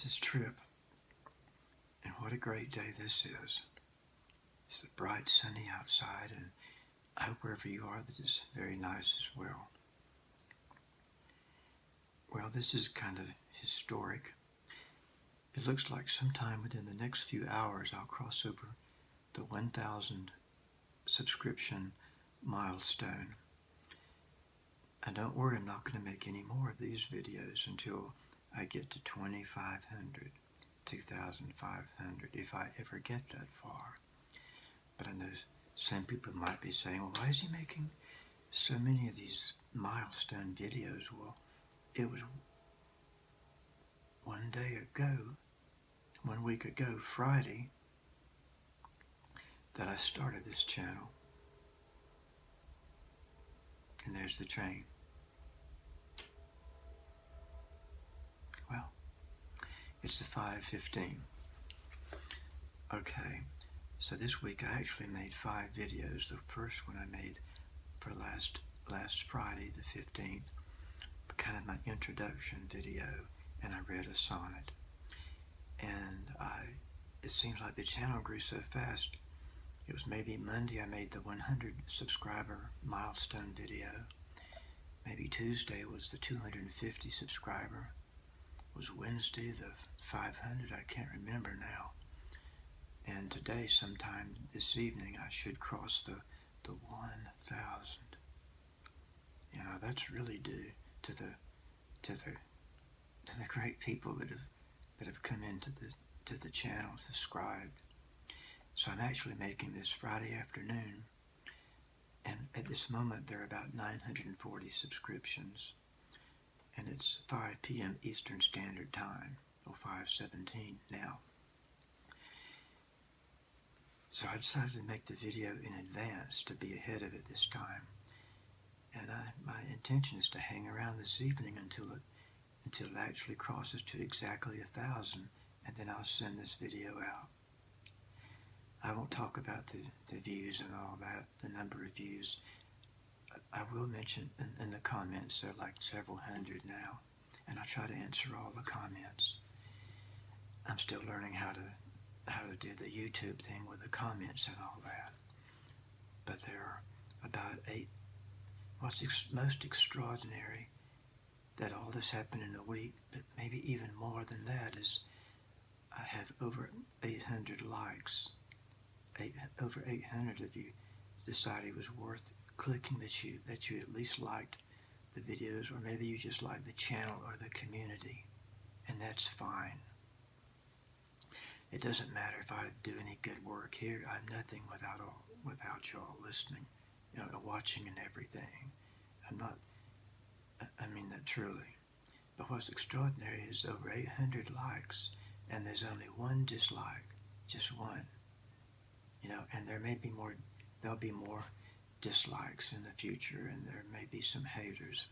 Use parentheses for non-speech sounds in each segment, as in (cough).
Mrs. trip. And what a great day this is. It's a bright, sunny outside, and I hope wherever you are that it's very nice as well. Well, this is kind of historic. It looks like sometime within the next few hours I'll cross over the 1,000 subscription milestone. And don't worry, I'm not going to make any more of these videos until I get to 2,500, 2,500, if I ever get that far. But I know some people might be saying, well, why is he making so many of these milestone videos? Well, it was one day ago, one week ago, Friday, that I started this channel. And there's the train. Well, it's the 5.15. Okay, so this week I actually made five videos. The first one I made for last last Friday, the 15th, kind of my introduction video, and I read a sonnet. And I, it seems like the channel grew so fast. It was maybe Monday I made the 100 subscriber milestone video. Maybe Tuesday was the 250 subscriber. Was Wednesday the 500, I can't remember now. And today, sometime this evening, I should cross the, the 1,000. You know, that's really due to the to the to the great people that have that have come into the to the channel, subscribed. So I'm actually making this Friday afternoon, and at this moment there are about 940 subscriptions, and it's 5 p.m. Eastern Standard Time, or 5:17 now. So I decided to make the video in advance to be ahead of it this time. And I, my intention is to hang around this evening until it, until it actually crosses to exactly a thousand, and then I'll send this video out. I won't talk about the, the views and all that, the number of views. I will mention in, in the comments, there are like several hundred now, and I try to answer all the comments. I'm still learning how to how to do the YouTube thing with the comments and all that. But there are about eight. What's ex most extraordinary that all this happened in a week, but maybe even more than that, is I have over 800 likes. Eight, over 800 of you decided it was worth clicking that you that you at least liked the videos, or maybe you just like the channel or the community, and that's fine. It doesn't matter if I do any good work here. I'm nothing without all, without y'all listening, you know, watching and everything. I'm not. I mean that truly. But what's extraordinary is over 800 likes, and there's only one dislike, just one. You know, and there may be more. There'll be more dislikes in the future, and there may be some haters.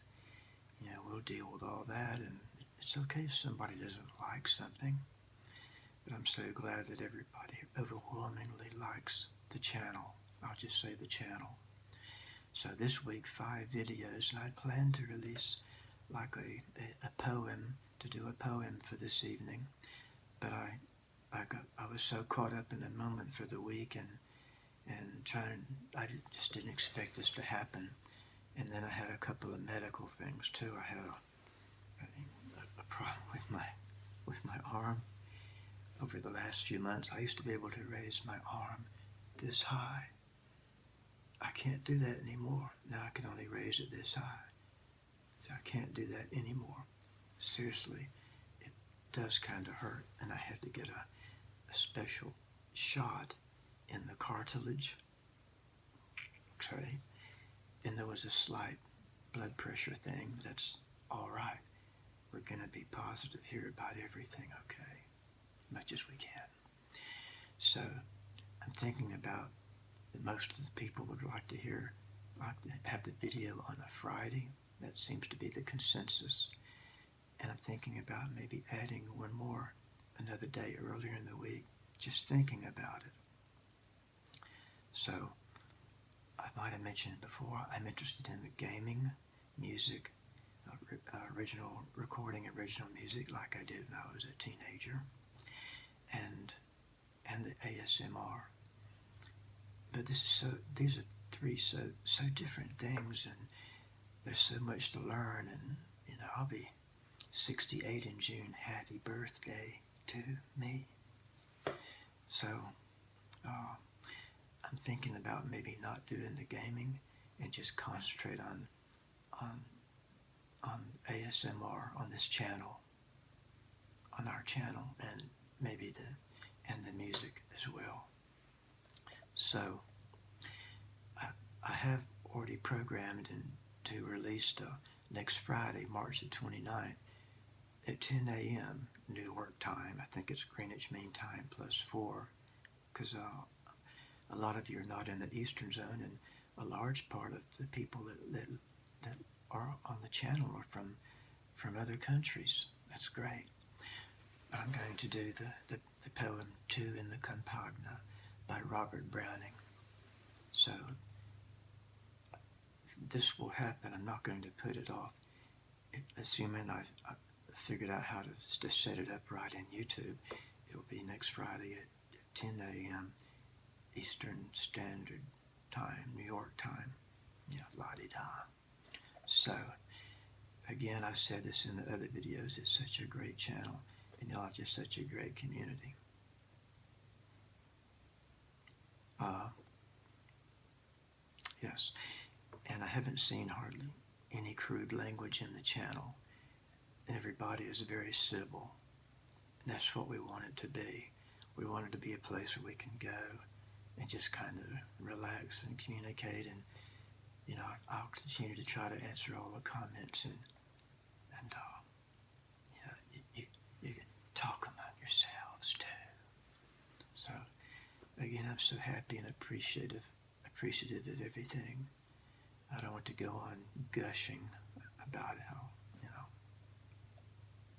You know, we'll deal with all that, and it's okay if somebody doesn't like something. But I'm so glad that everybody overwhelmingly likes the channel. I'll just say the channel. So this week, five videos, and I plan to release like a, a, a poem, to do a poem for this evening. But I, I, got, I was so caught up in the moment for the week and, and trying, I just didn't expect this to happen. And then I had a couple of medical things too. I had a, a, a problem (laughs) with my, with my arm over the last few months, I used to be able to raise my arm this high. I can't do that anymore. Now I can only raise it this high. So I can't do that anymore. Seriously, it does kind of hurt, and I had to get a, a special shot in the cartilage. Okay. And there was a slight blood pressure thing. That's all right. We're going to be positive here about everything, okay? much as we can. So I'm thinking about that most of the people would like to hear, like to have the video on a Friday. That seems to be the consensus. And I'm thinking about maybe adding one more another day earlier in the week, just thinking about it. So I might have mentioned before, I'm interested in the gaming, music, uh, original recording original music like I did when I was a teenager, and and the ASMR. But this is so these are three so so different things, and there's so much to learn. And you know, I'll be 68 in June. Happy birthday to me. So uh, I'm thinking about maybe not doing the gaming and just concentrate on on on ASMR on this channel, on our channel, and maybe the and the music as well. So I, I have already programmed and to release uh, next Friday, March the 29th, at 10 a.m. New York time. I think it's Greenwich Mean Time plus four, because uh, a lot of you are not in the Eastern Zone, and a large part of the people that, that, that are on the channel are from from other countries. That's great. But I'm going to do the, the, the poem Two in the Campagna by Robert Browning. So this will happen. I'm not going to put it off. Assuming I've, I've figured out how to, to set it up right in YouTube, it'll be next Friday at 10 a.m. Eastern Standard Time, New York time. Yeah, la-di-da. So, again, I've said this in the other videos, it's such a great channel, and y'all are just such a great community. Uh, yes, and I haven't seen hardly any crude language in the channel. Everybody is very civil, and that's what we want it to be. We want it to be a place where we can go and just kind of relax and communicate and you know, I'll continue to try to answer all the comments and, and uh, you know, you, you, you can talk among yourselves too. So, again, I'm so happy and appreciative, appreciative of everything. I don't want to go on gushing about how, you know,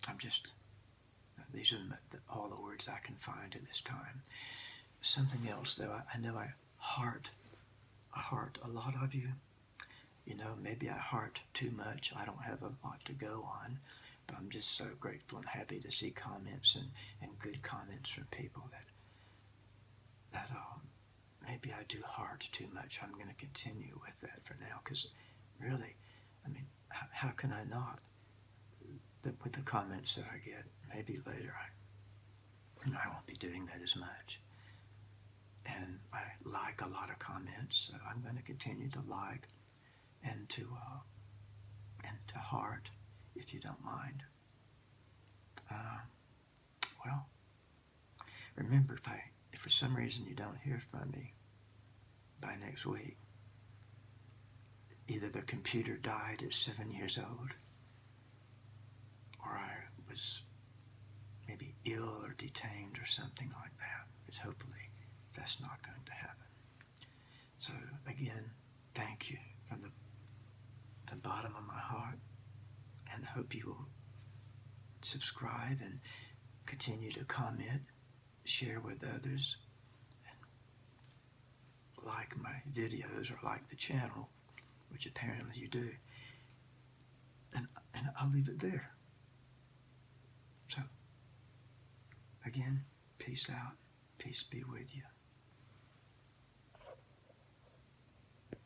I'm just, these are all the words I can find at this time. Something else, though, I, I know I heart, I heart a lot of you you know, maybe I heart too much. I don't have a lot to go on. But I'm just so grateful and happy to see comments and, and good comments from people that that um, maybe I do heart too much. I'm going to continue with that for now because really, I mean, how, how can I not? The, with the comments that I get, maybe later I, I won't be doing that as much. And I like a lot of comments, so I'm going to continue to like and to uh, and to heart, if you don't mind. Uh, well, remember if I if for some reason you don't hear from me by next week, either the computer died at seven years old, or I was maybe ill or detained or something like that. Because hopefully that's not going to happen. So again, thank you from the the bottom of my heart and hope you will subscribe and continue to comment, share with others, and like my videos or like the channel, which apparently you do. And, and I'll leave it there. So, again, peace out. Peace be with you.